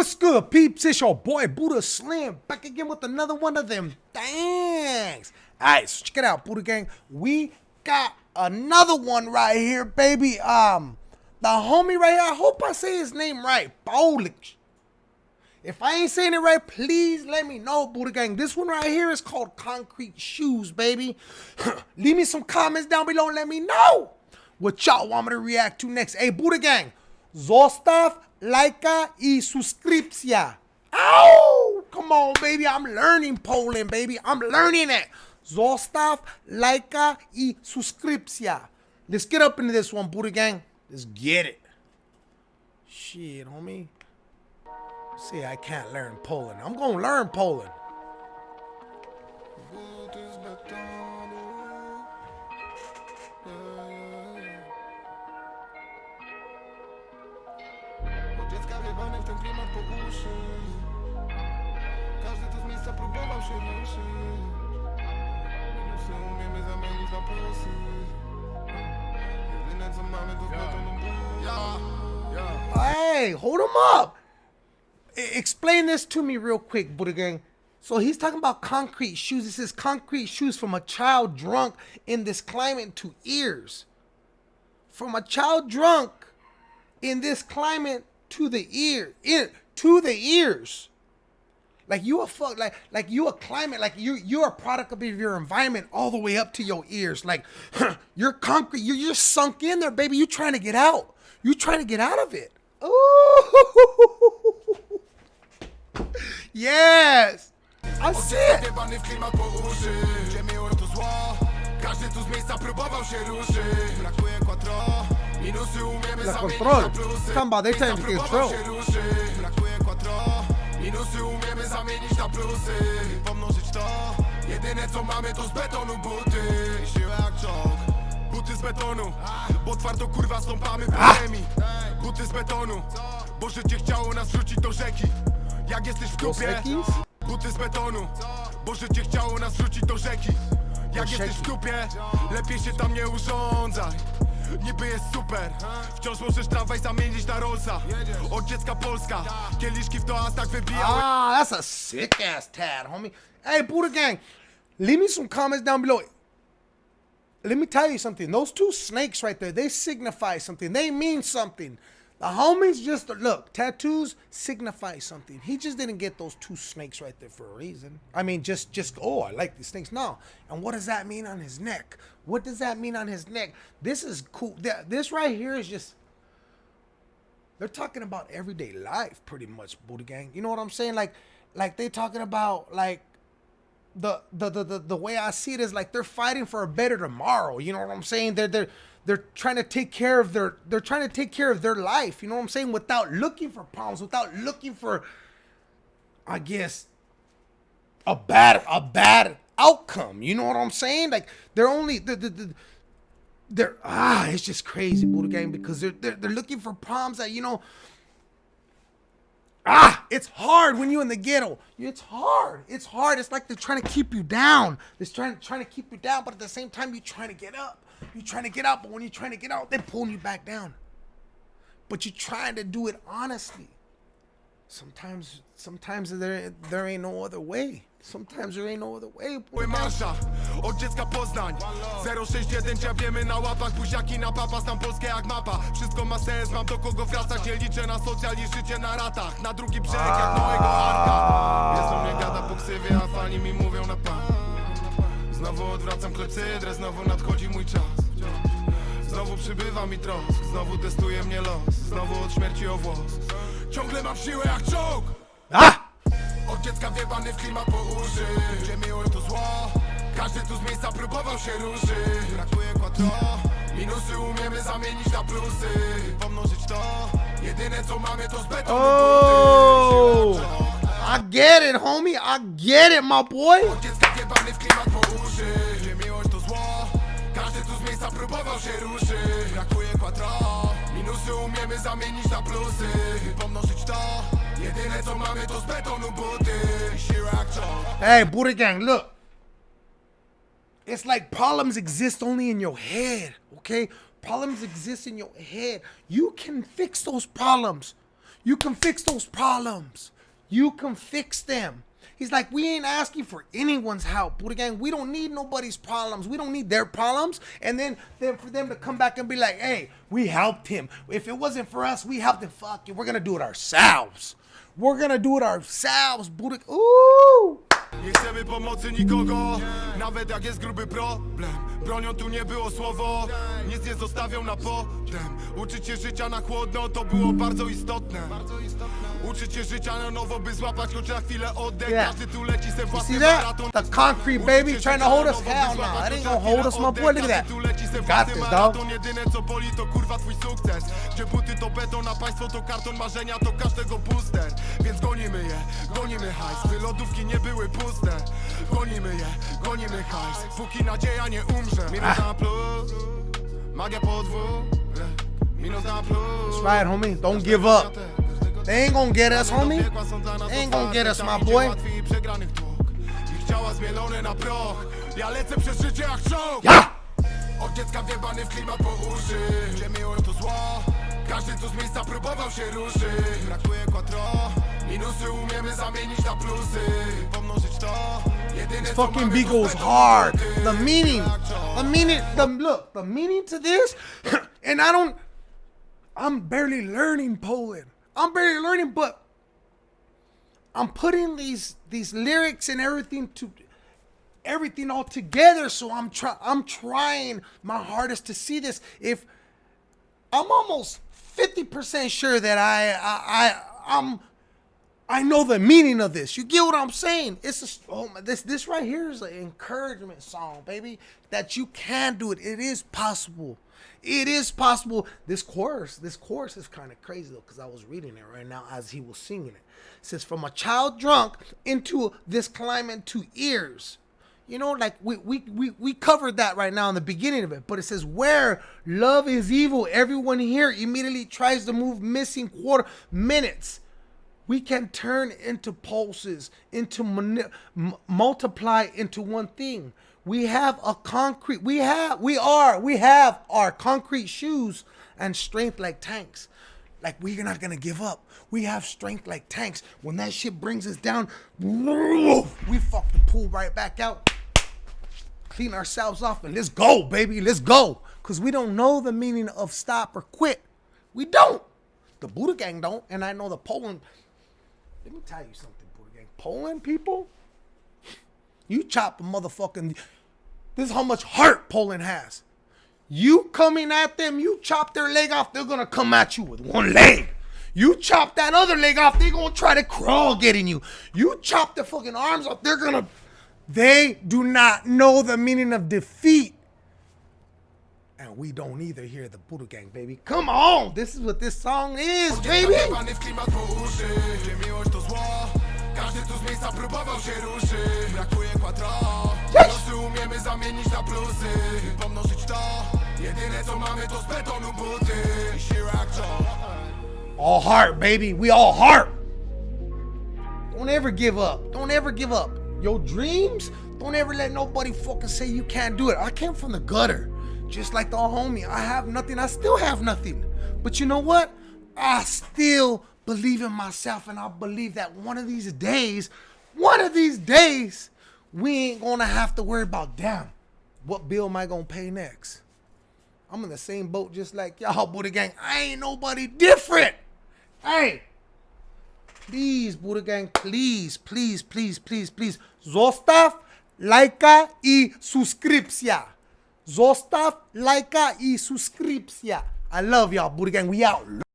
What's good, peeps? It's your boy Buddha Slim back again with another one of them. Thanks. All right, so check it out, Buddha Gang. We got another one right here, baby. Um, the homie right here. I hope I say his name right. Polish. If I ain't saying it right, please let me know, Buddha Gang. This one right here is called Concrete Shoes, baby. Leave me some comments down below and let me know what y'all want me to react to next. Hey, Buddha Gang, Zostav lajka i subskrypcja. Ow! Come on, baby. I'm learning Poland, baby. I'm learning it. Zostav lajka i subskrypcja. Let's get up into this one, Buddha Gang. Let's get it. Shit, homie. See, I can't learn Poland. I'm gonna learn Poland. Hey, hold him up! explain this to me real quick, Buddha Gang. So he's talking about concrete shoes. This is concrete shoes from a child drunk in this climate to ears. From a child drunk in this climate to the ear, in to the ears. Like you a fuck, like like you a climate, like you you're a product of your environment all the way up to your ears. Like you're concrete, you're you're sunk in there, baby. You trying to get out. You trying to get out of it. Ooh. yes. I see it. Każdy tu z miejsca próbował się ruszyć Brakuje quattro Minusy umiemy La control Samba, they time to control Brakuje quattro Minusy umiemy zamienić na plusy. Pomnożyć to Jedyne co mamy to z betonu buty. Siłę jak czołg Buty z betonu Bo twardo kurwa stąpamy po ziemi Buty z betonu Bo życie chciało nas wrzucić do rzeki. Jak jesteś w dupie Buty z betonu Bo życie chciało nas wrzucić do rzeki. Jak jesteś w dupie, lepiej się tam nie urządzaj Niby jest super. Wciąż możesz tramwaj zamienić na Rollsa. Od dziecka Polska. Kieliszki w toastach wybijały. Ah, that's a sick ass tad, homie. Hey, Buddha Gang Leave me some comments down below. Let me tell you something. Those two snakes right there, they signify something. They mean something the homies just look, tattoos signify something. He just didn't get those two snakes right there for a reason. I mean, just just oh, I like these snakes. No. And what does that mean on his neck? What does that mean on his neck? This is cool. This right here is just they're talking about everyday life pretty much, Buddha gang. You know what I'm saying? Like like they talking about like the, the the the way I see it is like they're fighting for a better tomorrow. You know what I'm saying? They're they're they're trying to take care of their they're trying to take care of their life you know what i'm saying without looking for problems without looking for i guess a bad a bad outcome you know what i'm saying like they're only the, the, the they're ah it's just crazy Buddha gang because they're, they're they're looking for problems that you know ah! It's hard when you're in the ghetto. It's hard. It's hard. It's like they're trying to keep you down. They're trying trying to keep you down but at the same time you're trying to get up. You're trying to get out, but when you're trying to get out, they're pulling you back down. But you're trying to do it honestly. Sometimes, sometimes there, there ain't no other way. Sometimes there ain't no other way. Marsza, od dziecka Poznań. 061 dziabiemy na łapach Buziaki na papa, znam Polskę jak mapa. Wszystko ma sens, mam do kogo wracać Nie liczę na socjal i życie na ratach. Na drugi brzeg jak Noego Arka. Jest o mnie gada po ksywie, a fani mi mówią na pan Znowu odwracam klepsydrę, znowu nadchodzi mój czas. Znowu przybywa mi trosk, znowu testuje mnie los. Znowu od śmierci o włos Ciągle mam siłę jak czołg. Od dziecka wiebany w klimat po uszy. Gdzie miłość to zło. Każdy tu z miejsca próbował się ruszyć. Brakuje quattro Minusy umiemy zamienić na plusy. Pomnożyć to. Jedyne co mamy to z betonu oh, I get it homie, I get it my boy! Od dziecka wiebany w klimat po próbował się ruszyć. Brakuje quattro Umiemy zamienić na plusy Pomnożyć to Jedyne co mamy to z betonu buty Hey, Buddha Gang, look It's like problems exist only in your head, okay? Problems exist in your head. You can fix those problems. You can fix those problems. You can fix them. He's like, we ain't asking for anyone's help. Buddha gang, we don't need nobody's problems. We don't need their problems. And then, then for them to come back and be like, hey, we helped him. If it wasn't for us, we helped him. Fuck you. We're gonna do it ourselves. We're gonna do it ourselves, Buddha. Ooh. Nie chcemy pomocy nikogo, nawet jak jest gruby problem Bronią tu nie było słowo, nic nie zostawią na potem Uczyć się życia na chłodno, to było bardzo istotne Uczyć się życia na nowo, by złapać choć na chwilę oddech Yeah. Każdy tu leci se własny maraton The concrete baby trying to hold us? Hell no. That ain't gonna hold us, my boy. Look at that. Got this, dog. jedyne co boli to kurwa twój sukces Gdzie buty to beton, a państwo to karton marzenia to każdego booster Więc gonimy gonimy hajs By lodówki nie były puste. Gonimy je, gonimy hajs Póki nadzieja nie umrze. Minus na plus Magia podwórek Minus na plus. That's right, homie. Don't give up. They ain't gonna get us, homie. They ain't gonna get us, my boy. Ciała zmielone na proch. Ja lecę przez życie jak czołg. Ja! od dziecka wjebany w klimat po uszy. Gdzie miłość to zło? Każdy tu z miejsca próbował się ruszyć. Brakuje quattro Minusy umiemy zamienić na plusy Pomnożyć to Jedyne co fucking beat goes hard. The meaning, the meaning, the look, the meaning to this, and I don't, I'm barely learning Poland. I'm barely learning, but I'm putting these these lyrics and everything to everything all together. So I'm try I'm trying my hardest to see this. If I'm almost fifty percent sure that I I, I I'm I know the meaning of this. You get what I'm saying? It's a, oh my, this this right here is an encouragement song, baby. That you can do it. It is possible. It is possible. This chorus, this chorus is kind of crazy though, because I was reading it right now as he was singing it. It says, "From a child drunk into this climate to ears." You know, like we, we we we covered that right now in the beginning of it, but it says where love is evil, everyone here immediately tries to move missing quarter minutes we can turn into pulses into multiply into one thing. We have a concrete we have we are we have our concrete shoes and strength like tanks. Like we're not gonna give up. We have strength like tanks. When that shit brings us down we fucking pull right back out. Clean ourselves off and let's go baby let's go. Because we don't know the meaning of stop or quit. We don't. The buddha gang don't and i know the poland let me tell you something, Buddha Gang. Poland people, you chop a motherfucking. This is how much heart Poland has. You coming at them, you chop their leg off, they're gonna come at you with one leg. You chop that other leg off, they're gonna try to crawl getting you. You chop their fucking arms off, they're gonna. They do not know the meaning of defeat. And we don't either here at the Buddha Gang, baby. Come on, this is what this song is, baby. Zawiewany w klimat po uszy Gdzie miłość to zło Każdy tu z miejsca próbował się ruszyć Brakuje quattro Minusy umiemy zamienić na plusy Pomnożyć to Jedyne co mamy to z betonu buty I siła All heart, baby. We all heart. Don't ever give up. Don't ever give up. Your dreams, don't ever let nobody fucking say you can't do it. I came from the gutter, just like the homie. I have nothing. I still have nothing. But you know what? I still believe in myself, and I believe that one of these days, one of these days, we ain't gonna have to worry about damn. What bill am I gonna pay next? I'm in the same boat just like y'all, Buddha Gang. I ain't nobody different. Hey, please, Buddha Gang, please, please, please, please, please. Zostaw lajka i subskrypcja. Zostaw lajka i subskrypcja. I love y'all, Buddha Gang. We out.